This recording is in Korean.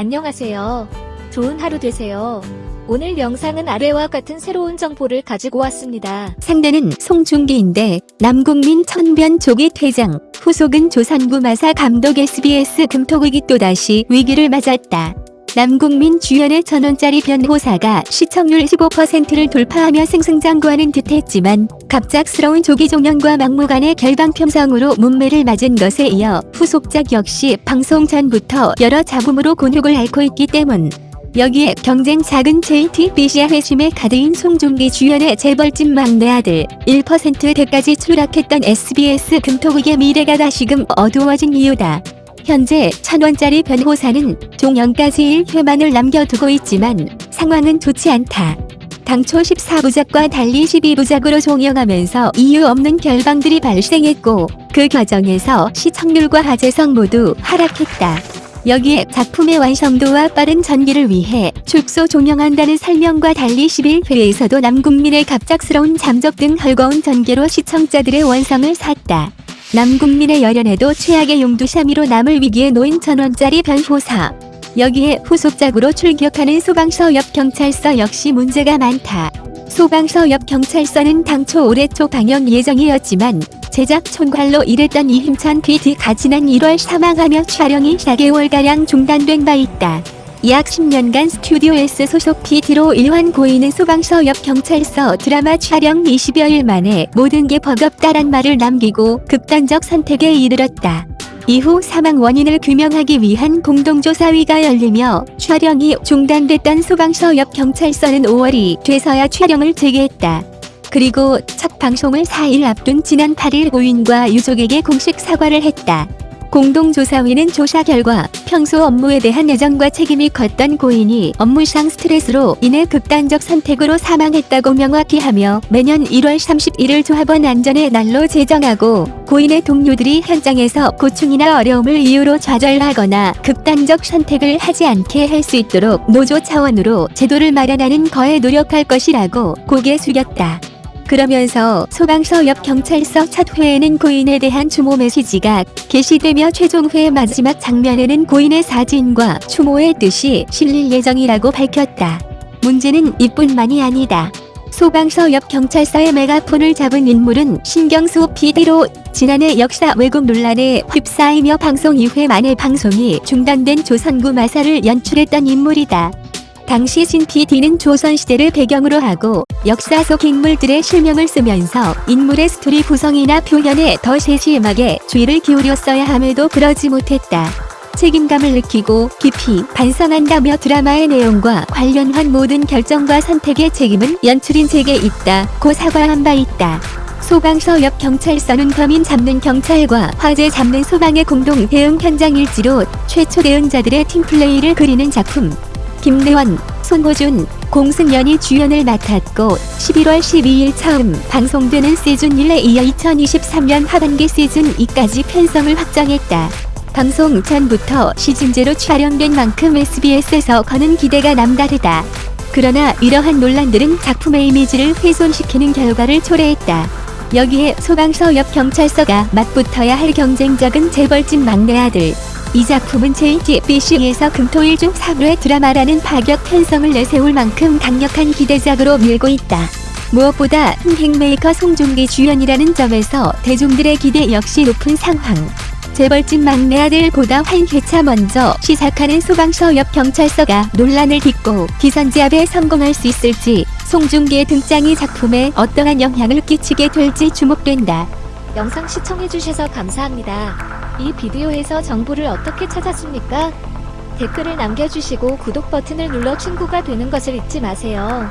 안녕하세요. 좋은 하루 되세요. 오늘 영상은 아래와 같은 새로운 정보를 가지고 왔습니다. 상대는 송중기인데 남국민 천변 조기 퇴장, 후속은 조선구 마사 감독 SBS 금토국이 또다시 위기를 맞았다. 남국민 주연의 천원짜리 변호사가 시청률 15%를 돌파하며 승승장구하는 듯했지만 갑작스러운 조기 종영과 막무가내 결방 편성으로 문매를 맞은 것에 이어 후속작 역시 방송 전부터 여러 잡음으로 곤혹을 앓고 있기 때문 여기에 경쟁 작은 JTBC와 회심에 가드인 송중기 주연의 재벌집 막내 아들 1%대까지 추락했던 SBS 금토국의 미래가 다시금 어두워진 이유다. 현재 천원짜리 변호사는 종영까지 1회만을 남겨두고 있지만 상황은 좋지 않다. 당초 14부작과 달리 12부작으로 종영하면서 이유 없는 결방들이 발생했고 그 과정에서 시청률과 화제성 모두 하락했다. 여기에 작품의 완성도와 빠른 전기를 위해 축소 종영한다는 설명과 달리 11회에서도 남국민의 갑작스러운 잠적 등 헐거운 전개로 시청자들의 원성을 샀다. 남국민의 열연에도 최악의 용두샤미로 남을 위기에 놓인 천원짜리 변호사. 여기에 후속작으로 출격하는 소방서 옆 경찰서 역시 문제가 많다. 소방서 옆 경찰서는 당초 올해 초 방영 예정이었지만 제작 총괄로 일했던 이힘찬 PD가 지난 1월 사망하며 촬영이 4개월가량 중단된 바 있다. 약 10년간 스튜디오 S 소속 PD로 일환 고인은 소방서 옆 경찰서 드라마 촬영 20여일 만에 모든 게 버겁다란 말을 남기고 극단적 선택에 이르렀다. 이후 사망 원인을 규명하기 위한 공동조사위가 열리며 촬영이 중단됐던 소방서 옆 경찰서는 5월이 돼서야 촬영을 재개했다. 그리고 첫 방송을 4일 앞둔 지난 8일 고인과 유족에게 공식 사과를 했다. 공동조사위는 조사 결과 평소 업무에 대한 애정과 책임이 컸던 고인이 업무상 스트레스로 인해 극단적 선택으로 사망했다고 명확히 하며 매년 1월 31일 조합원 안전의 날로 제정하고 고인의 동료들이 현장에서 고충이나 어려움을 이유로 좌절하거나 극단적 선택을 하지 않게 할 수 있도록 노조 차원으로 제도를 마련하는 거에 노력할 것이라고 고개 숙였다. 그러면서 소방서 옆 경찰서 첫 회에는 고인에 대한 추모 메시지가 게시되며 최종 회 마지막 장면에는 고인의 사진과 추모의 뜻이 실릴 예정이라고 밝혔다. 문제는 이뿐만이 아니다. 소방서 옆 경찰서의 메가폰을 잡은 인물은 신경수 PD로 지난해 역사 왜곡 논란에 휩싸이며 방송 2회 만에 방송이 중단된 조선구 마사를 연출했던 인물이다. 당시 신 PD는 조선시대를 배경으로 하고 역사 속 인물들의 실명을 쓰면서 인물의 스토리 구성이나 표현에 더 세심하게 주의를 기울였어야 함에도 그러지 못했다. 책임감을 느끼고 깊이 반성한다며 드라마의 내용과 관련한 모든 결정과 선택의 책임은 연출인에게 있다 고 사과한 바 있다. 소방서 옆 경찰서는 범인 잡는 경찰과 화재 잡는 소방의 공동 대응 현장 일지로 최초 대응자들의 팀플레이를 그리는 작품 김래원, 손호준, 공승연이 주연을 맡았고 11월 12일 처음 방송되는 시즌 1에 이어 2023년 하반기 시즌 2까지 편성을 확정했다. 방송 전부터 시즌제로 촬영된 만큼 SBS에서 거는 기대가 남다르다. 그러나 이러한 논란들은 작품의 이미지를 훼손시키는 결과를 초래했다. 여기에 소방서 옆 경찰서가 맞붙어야 할 경쟁적인 재벌집 막내 아들 이 작품은 JTBC에서 금토일 중 3회 드라마라는 파격 편성을 내세울 만큼 강력한 기대작으로 밀고 있다. 무엇보다 흥행메이커 송중기 주연이라는 점에서 대중들의 기대 역시 높은 상황. 재벌집 막내 아들보다 한 회차 먼저 시작하는 소방서 옆 경찰서가 논란을 딛고 기선제압에 성공할 수 있을지 송중기의 등장이 작품에 어떠한 영향을 끼치게 될지 주목된다. 영상 시청해주셔서 감사합니다. 이 비디오에서 정보를 어떻게 찾았습니까? 댓글을 남겨주시고 구독 버튼을 눌러 친구가 되는 것을 잊지 마세요.